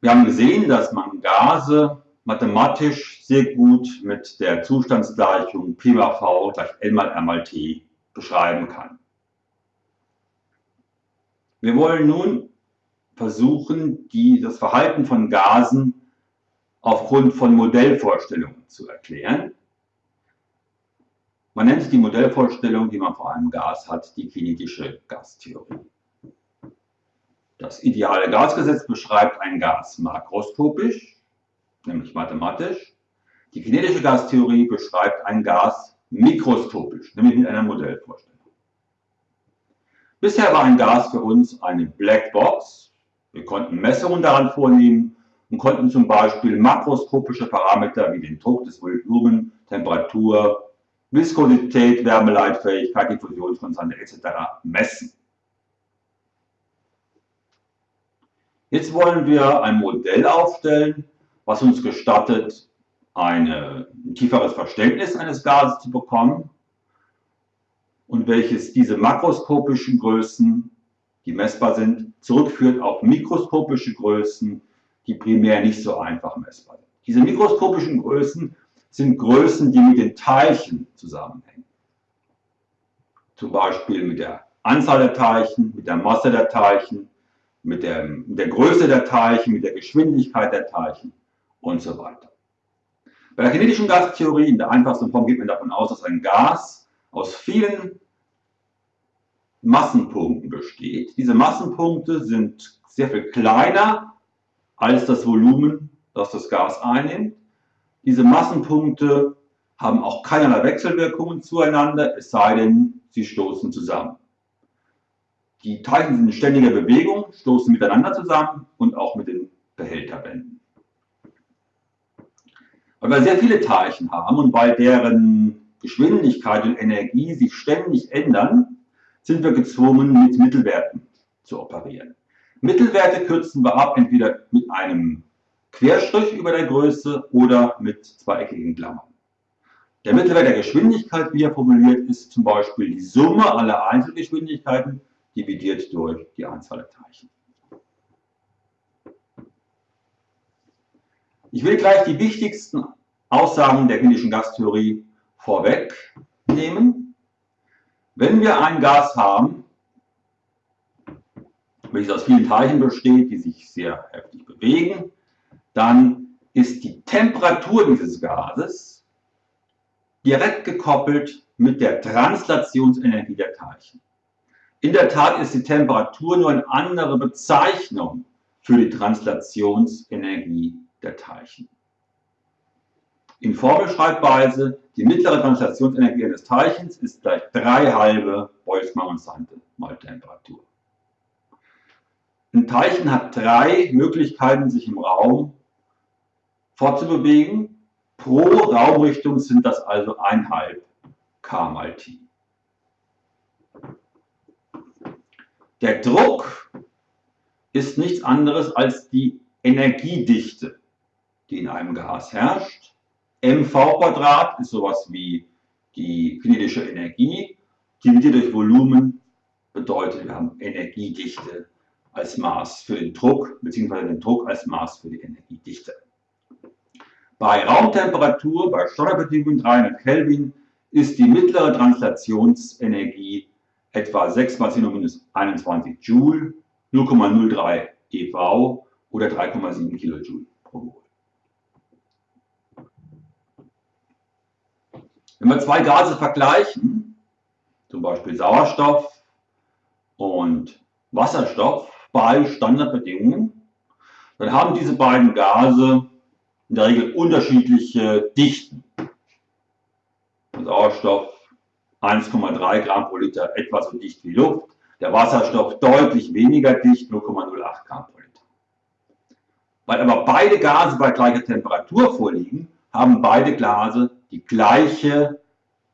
Wir haben gesehen, dass man Gase mathematisch sehr gut mit der Zustandsgleichung P mal V gleich L mal R mal T beschreiben kann. Wir wollen nun versuchen, die, das Verhalten von Gasen aufgrund von Modellvorstellungen zu erklären. Man nennt die Modellvorstellung, die man vor einem Gas hat, die kinetische Gastheorie. Das ideale Gasgesetz beschreibt ein Gas makroskopisch, nämlich mathematisch. Die kinetische Gastheorie beschreibt ein Gas mikroskopisch, nämlich mit einer Modellvorstellung. Bisher war ein Gas für uns eine Blackbox. Wir konnten Messungen daran vornehmen und konnten zum Beispiel makroskopische Parameter wie den Druck des Volumen, Temperatur, Viskosität, Wärmeleitfähigkeit, Diffusionskonstante etc. messen. Jetzt wollen wir ein Modell aufstellen, was uns gestattet, eine, ein tieferes Verständnis eines Gases zu bekommen und welches diese makroskopischen Größen, die messbar sind, zurückführt auf mikroskopische Größen, die primär nicht so einfach messbar sind. Diese mikroskopischen Größen sind Größen, die mit den Teilchen zusammenhängen. Zum Beispiel mit der Anzahl der Teilchen, mit der Masse der Teilchen, mit der, mit der Größe der Teilchen, mit der Geschwindigkeit der Teilchen und so weiter. Bei der kinetischen Gastheorie in der einfachsten Form geht man davon aus, dass ein Gas aus vielen Massenpunkten besteht. Diese Massenpunkte sind sehr viel kleiner als das Volumen, das das Gas einnimmt. Diese Massenpunkte haben auch keinerlei Wechselwirkungen zueinander, es sei denn, sie stoßen zusammen. Die Teilchen sind in ständiger Bewegung, stoßen miteinander zusammen und auch mit den Behälterwänden. Weil wir sehr viele Teilchen haben und weil deren Geschwindigkeit und Energie sich ständig ändern, sind wir gezwungen, mit Mittelwerten zu operieren. Mittelwerte kürzen wir ab, entweder mit einem Querstrich über der Größe oder mit zweieckigen Klammern. Der Mittelwert der Geschwindigkeit, wie er formuliert, ist zum Beispiel die Summe aller Einzelgeschwindigkeiten dividiert durch die Anzahl der Teilchen. Ich will gleich die wichtigsten Aussagen der klinischen Gastheorie vorwegnehmen. Wenn wir ein Gas haben, welches aus vielen Teilchen besteht, die sich sehr heftig bewegen, dann ist die Temperatur dieses Gases direkt gekoppelt mit der Translationsenergie der Teilchen. In der Tat ist die Temperatur nur eine andere Bezeichnung für die Translationsenergie der Teilchen. In Formelschreibweise, die mittlere Translationsenergie eines Teilchens ist gleich 3 halbe Boltzmann-Konstante mal Temperatur. Ein Teilchen hat drei Möglichkeiten, sich im Raum fortzubewegen. Pro Raumrichtung sind das also 1,5 k mal t. Der Druck ist nichts anderes als die Energiedichte, die in einem Gas herrscht. mv ist sowas wie die kinetische Energie, dividiert durch Volumen bedeutet, wir haben Energiedichte als Maß für den Druck, beziehungsweise den Druck als Maß für die Energiedichte. Bei Raumtemperatur, bei Standardbedingungen 300 Kelvin, ist die mittlere Translationsenergie etwa 6 mal 10 minus 21 Joule, 0,03 EV oder 3,7 Kilojoule pro Mol. Wenn wir zwei Gase vergleichen, zum Beispiel Sauerstoff und Wasserstoff bei Standardbedingungen, dann haben diese beiden Gase in der Regel unterschiedliche Dichten. Sauerstoff 1,3 Gramm pro Liter etwa so dicht wie Luft, der Wasserstoff deutlich weniger dicht, 0,08 Gramm pro Liter. Weil aber beide Gase bei gleicher Temperatur vorliegen, haben beide Gase die gleiche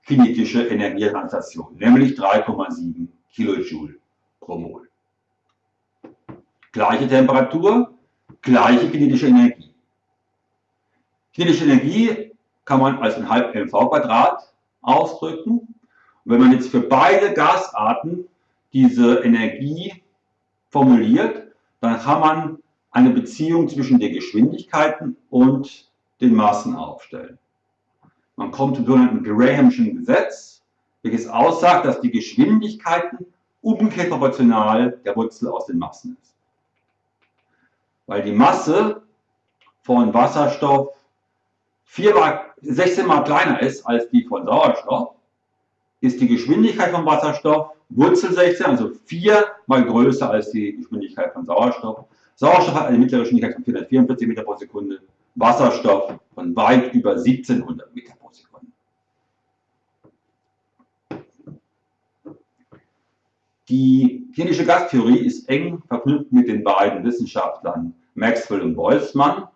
kinetische Energietranslation, nämlich 3,7 Kilojoule pro Mol. Gleiche Temperatur, gleiche kinetische Energie. Kinetische Energie kann man als ein halb mv Quadrat ausdrücken wenn man jetzt für beide Gasarten diese Energie formuliert, dann kann man eine Beziehung zwischen den Geschwindigkeiten und den Massen aufstellen. Man kommt zum sogenannten Grahamschen Gesetz, welches aussagt, dass die Geschwindigkeiten umgekehrt proportional der Wurzel aus den Massen ist. Weil die Masse von Wasserstoff 4 mal, 16 mal kleiner ist als die von Sauerstoff, ist die Geschwindigkeit von Wasserstoff Wurzel 16, also 4 mal größer als die Geschwindigkeit von Sauerstoff. Sauerstoff hat eine mittlere Geschwindigkeit von 444 Meter pro Sekunde, Wasserstoff von weit über 1700 Meter pro Sekunde. Die klinische Gastheorie ist eng verknüpft mit den beiden Wissenschaftlern Maxwell und Boltzmann.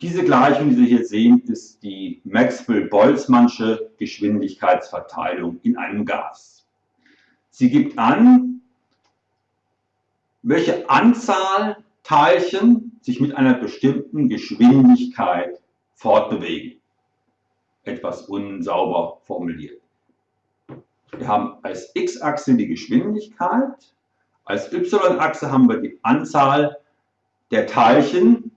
Diese Gleichung, die Sie hier sehen, ist die Maxwell-Boltzmannsche Geschwindigkeitsverteilung in einem Gas. Sie gibt an, welche Anzahl Teilchen sich mit einer bestimmten Geschwindigkeit fortbewegen. Etwas unsauber formuliert. Wir haben als x-Achse die Geschwindigkeit, als y-Achse haben wir die Anzahl der Teilchen,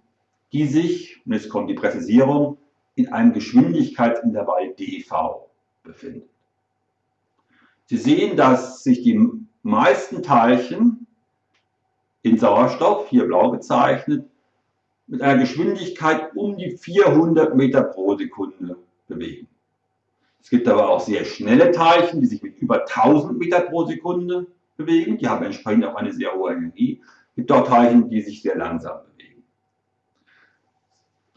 die sich, und jetzt kommt die Präzisierung, in einem Geschwindigkeitsintervall dv befinden. Sie sehen, dass sich die meisten Teilchen in Sauerstoff, hier blau gezeichnet, mit einer Geschwindigkeit um die 400 Meter pro Sekunde bewegen. Es gibt aber auch sehr schnelle Teilchen, die sich mit über 1000 Meter pro Sekunde bewegen. Die haben entsprechend auch eine sehr hohe Energie. Es gibt auch Teilchen, die sich sehr langsam bewegen.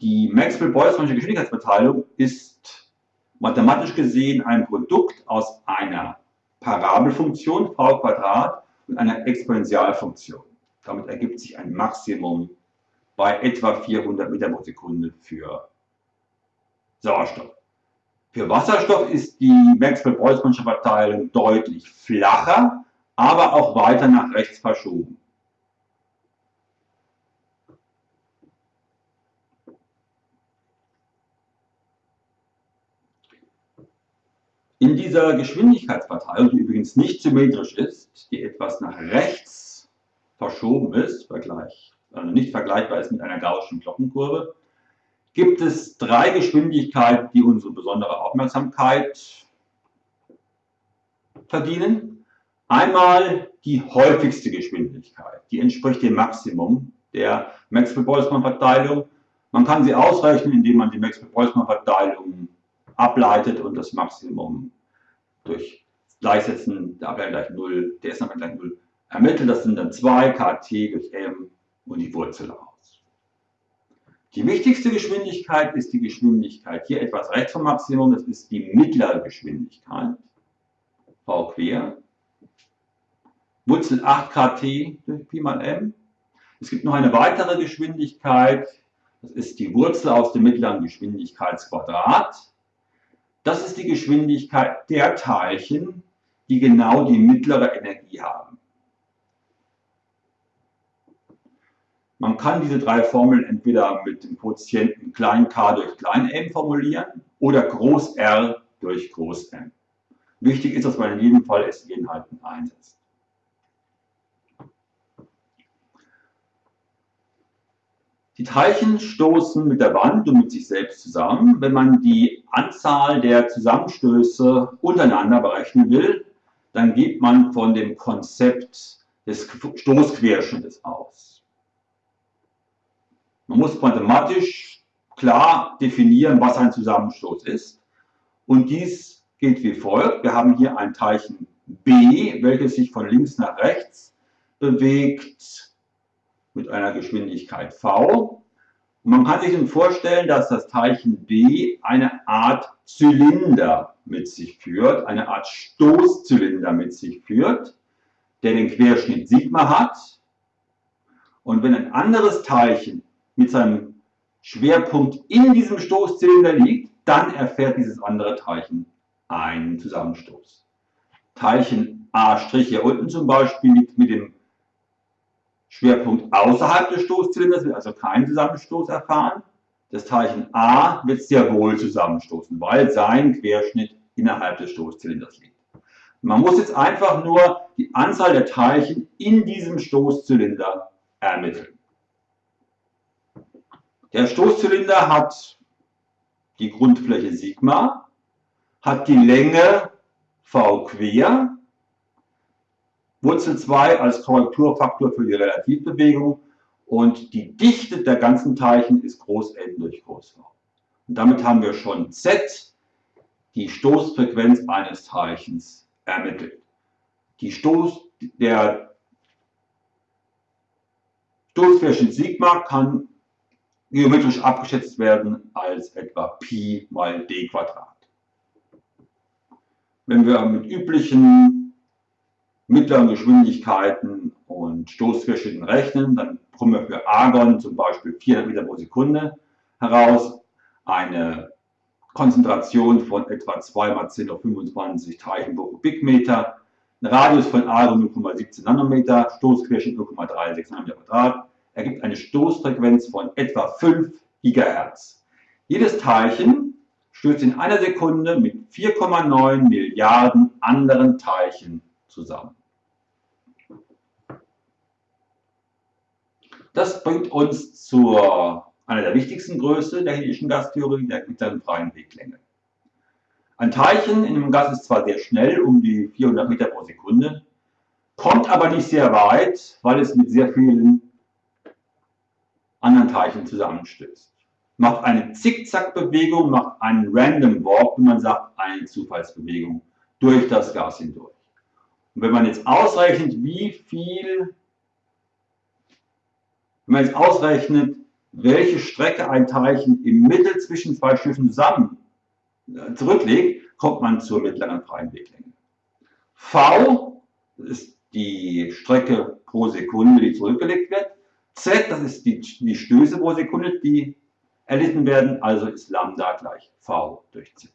Die Maxwell-Boltzmannsche Geschwindigkeitsverteilung ist mathematisch gesehen ein Produkt aus einer Parabelfunktion v und einer Exponentialfunktion. Damit ergibt sich ein Maximum bei etwa 400 Meter pro Sekunde für Sauerstoff. Für Wasserstoff ist die Maxwell-Boltzmannsche Verteilung deutlich flacher, aber auch weiter nach rechts verschoben. In dieser Geschwindigkeitsverteilung, die übrigens nicht symmetrisch ist, die etwas nach rechts verschoben ist, vergleich, also nicht vergleichbar ist mit einer gaußschen Glockenkurve, gibt es drei Geschwindigkeiten, die unsere besondere Aufmerksamkeit verdienen. Einmal die häufigste Geschwindigkeit, die entspricht dem Maximum der Maxwell-Boltzmann-Verteilung. Man kann sie ausrechnen, indem man die Maxwell-Boltzmann-Verteilung ableitet und das Maximum durch Gleichsetzen der Ableiter gleich 0, der S gleich 0 ermittelt. Das sind dann 2 kt durch m und die Wurzel aus. Die wichtigste Geschwindigkeit ist die Geschwindigkeit hier etwas rechts vom Maximum, das ist die mittlere Geschwindigkeit, v quer. Wurzel 8 kt durch Pi mal m. Es gibt noch eine weitere Geschwindigkeit, das ist die Wurzel aus dem mittleren Geschwindigkeitsquadrat. Das ist die Geschwindigkeit der Teilchen, die genau die mittlere Energie haben. Man kann diese drei Formeln entweder mit dem Quotienten klein k durch klein m formulieren oder groß R durch groß M. Wichtig ist, dass man in jedem Fall SI-Einheiten einsetzt. Die Teilchen stoßen mit der Wand und mit sich selbst zusammen. Wenn man die Anzahl der Zusammenstöße untereinander berechnen will, dann geht man von dem Konzept des Stoßquerschnittes aus. Man muss mathematisch klar definieren, was ein Zusammenstoß ist. Und dies geht wie folgt. Wir haben hier ein Teilchen B, welches sich von links nach rechts bewegt mit einer Geschwindigkeit v. Und man kann sich nun vorstellen, dass das Teilchen B eine Art Zylinder mit sich führt, eine Art Stoßzylinder mit sich führt, der den Querschnitt Sigma hat. Und wenn ein anderes Teilchen mit seinem Schwerpunkt in diesem Stoßzylinder liegt, dann erfährt dieses andere Teilchen einen Zusammenstoß. Teilchen A' hier unten zum Beispiel liegt mit dem Schwerpunkt außerhalb des Stoßzylinders, wird also keinen Zusammenstoß erfahren. Das Teilchen A wird sehr wohl zusammenstoßen, weil sein Querschnitt innerhalb des Stoßzylinders liegt. Man muss jetzt einfach nur die Anzahl der Teilchen in diesem Stoßzylinder ermitteln. Der Stoßzylinder hat die Grundfläche Sigma, hat die Länge V quer, Wurzel 2 als Korrekturfaktor für die Relativbewegung und die Dichte der ganzen Teilchen ist groß N durch groß V. Und damit haben wir schon Z, die Stoßfrequenz eines Teilchens, ermittelt. Die Stoß, der Stoßquerschnitt Sigma kann geometrisch abgeschätzt werden als etwa Pi mal d Quadrat. Wenn wir mit üblichen mittleren Geschwindigkeiten und Stoßquerschnitten rechnen, dann kommen wir für Argon zum Beispiel 400 Meter pro Sekunde heraus, eine Konzentration von etwa 2 mal 10 auf 25 Teilchen pro Kubikmeter, ein Radius von Argon 0,17 Nanometer, Stoßquerschnitt 0,36 Nanometer Quadrat, ergibt eine Stoßfrequenz von etwa 5 GHz. Jedes Teilchen stößt in einer Sekunde mit 4,9 Milliarden anderen Teilchen zusammen. Das bringt uns zu einer der wichtigsten Größe der Hildischen Gastheorie, der mittleren freien Weglänge. Ein Teilchen in einem Gas ist zwar sehr schnell, um die 400 Meter pro Sekunde, kommt aber nicht sehr weit, weil es mit sehr vielen anderen Teilchen zusammenstößt. Macht eine Zickzackbewegung, macht einen Random Walk, wie man sagt, eine Zufallsbewegung durch das Gas hindurch. Und wenn man jetzt ausrechnet, wie viel, wenn man jetzt ausrechnet, welche Strecke ein Teilchen im Mittel zwischen zwei Schiffen zusammen äh, zurücklegt, kommt man zur mittleren freien Weglänge. V ist die Strecke pro Sekunde, die zurückgelegt wird. Z, das ist die, die Stöße pro Sekunde, die erlitten werden, also ist Lambda gleich V durch Z.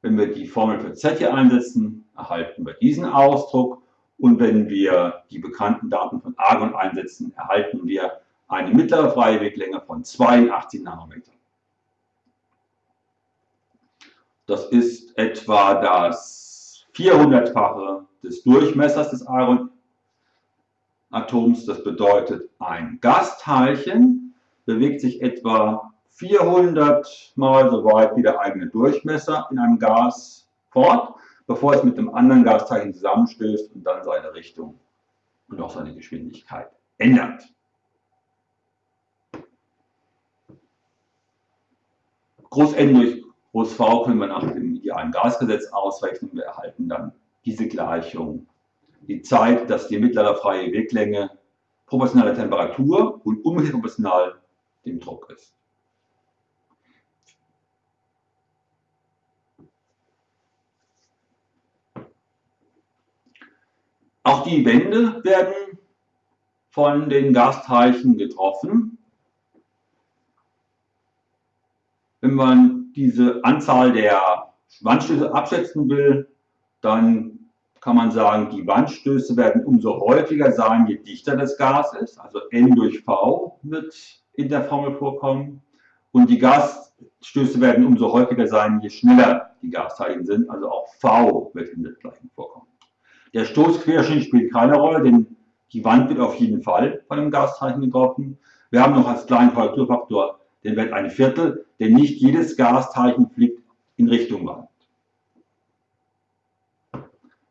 Wenn wir die Formel für Z hier einsetzen, erhalten wir diesen Ausdruck. Und wenn wir die bekannten Daten von Argon einsetzen, erhalten wir eine mittlere freie Weglänge von 82 Nanometer. Das ist etwa das 400-fache des Durchmessers des Argon Atoms. Das bedeutet, ein Gasteilchen bewegt sich etwa 400 mal so weit wie der eigene Durchmesser in einem Gas fort, bevor es mit dem anderen Gasteilchen zusammenstößt und dann seine Richtung und auch seine Geschwindigkeit ändert. Groß N durch Groß V können wir nach dem idealen Gasgesetz ausrechnen. Wir erhalten dann diese Gleichung die Zeit, dass die mittlere freie Weglänge proportional der Temperatur und umgekehrt proportional dem Druck ist. Auch die Wände werden von den Gasteilchen getroffen. Wenn man diese Anzahl der Wandstöße abschätzen will, dann kann man sagen, die Wandstöße werden umso häufiger sein, je dichter das Gas ist. Also N durch V wird in der Formel vorkommen. Und die Gasstöße werden umso häufiger sein, je schneller die Gasteilchen sind. Also auch V wird in der gleichen vorkommen. Der Stoßquerschnitt spielt keine Rolle, denn die Wand wird auf jeden Fall von einem Gasteilchen getroffen. Wir haben noch als kleinen Korrekturfaktor den Wert ein Viertel, denn nicht jedes Gasteilchen fliegt in Richtung Wand.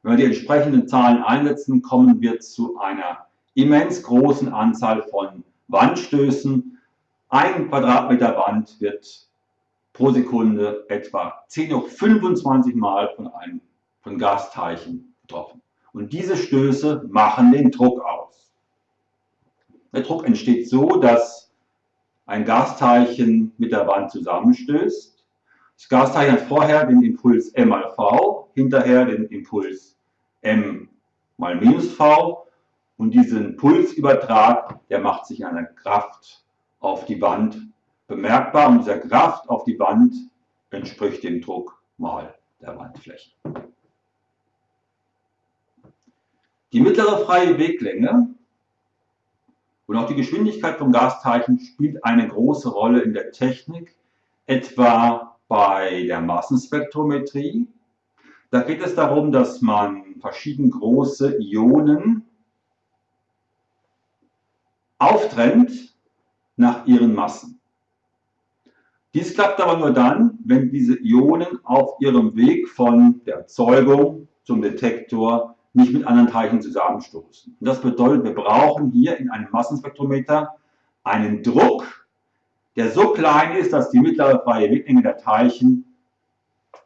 Wenn wir die entsprechenden Zahlen einsetzen, kommen wir zu einer immens großen Anzahl von Wandstößen. Ein Quadratmeter Wand wird pro Sekunde etwa 10 hoch 25 Mal von einem von Gasteilchen getroffen. Und diese Stöße machen den Druck aus. Der Druck entsteht so, dass ein Gasteilchen mit der Wand zusammenstößt. Das Gasteilchen hat vorher den Impuls M mal V, hinterher den Impuls m mal minus v und diesen Pulsübertrag, der macht sich an der Kraft auf die Wand bemerkbar und dieser Kraft auf die Wand entspricht dem Druck mal der Wandfläche. Die mittlere freie Weglänge und auch die Geschwindigkeit von Gasteilchen spielt eine große Rolle in der Technik, etwa bei der Massenspektrometrie. Da geht es darum, dass man verschieden große Ionen auftrennt nach ihren Massen. Dies klappt aber nur dann, wenn diese Ionen auf ihrem Weg von der Erzeugung zum Detektor nicht mit anderen Teilchen zusammenstoßen. Und das bedeutet, wir brauchen hier in einem Massenspektrometer einen Druck, der so klein ist, dass die mittlere freie Weglänge der Teilchen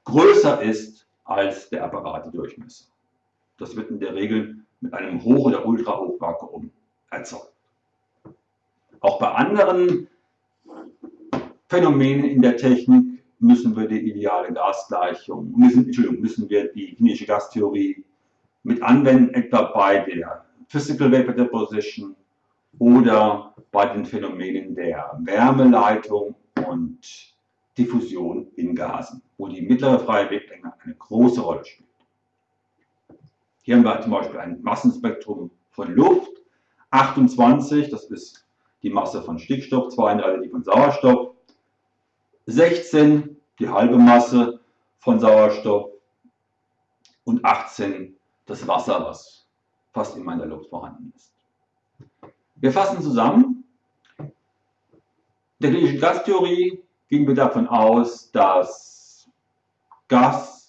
größer ist als der Apparatedurchmesser. Das wird in der Regel mit einem Hoch- oder Ultrahochvakuum erzeugt. Auch bei anderen Phänomenen in der Technik müssen wir die ideale Gasgleichung, müssen, Entschuldigung, müssen wir die kinetische Gastheorie mit anwenden, etwa bei der Physical Vapor Deposition oder bei den Phänomenen der Wärmeleitung und Diffusion in Gasen, wo die mittlere freie Weglänge eine große Rolle spielt. Hier haben wir zum Beispiel ein Massenspektrum von Luft, 28, das ist die Masse von Stickstoff, 32 die von Sauerstoff, 16 die halbe Masse von Sauerstoff und 18 das Wasser, was fast immer in der Luft vorhanden ist. Wir fassen zusammen. In der klinischen Gastheorie gehen wir davon aus, dass Gasteilchen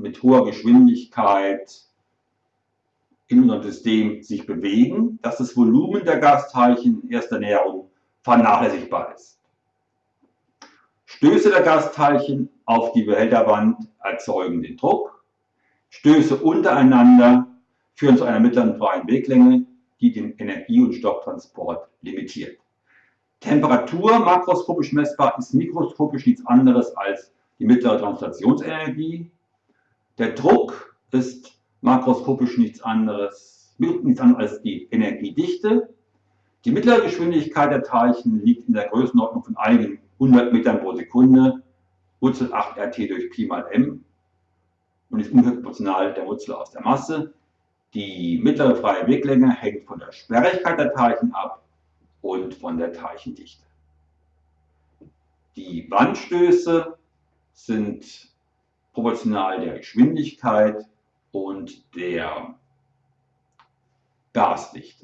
mit hoher Geschwindigkeit in unserem System sich bewegen, dass das Volumen der Gasteilchen in erster Näherung vernachlässigbar ist. Stöße der Gasteilchen auf die Behälterwand erzeugen den Druck. Stöße untereinander führen zu einer mittleren freien Weglänge, die den Energie- und Stofftransport limitiert. Temperatur makroskopisch messbar ist mikroskopisch nichts anderes als die mittlere Translationsenergie. Der Druck ist makroskopisch nichts anderes, nichts anderes als die Energiedichte. Die mittlere Geschwindigkeit der Teilchen liegt in der Größenordnung von einigen 100 Metern pro Sekunde, Wurzel 8 RT durch Pi mal m und ist ungefähr proportional der Wurzel aus der Masse. Die mittlere freie Weglänge hängt von der Sperrigkeit der Teilchen ab und von der Teilchendichte. Die Wandstöße sind proportional der Geschwindigkeit und der Gasdichte.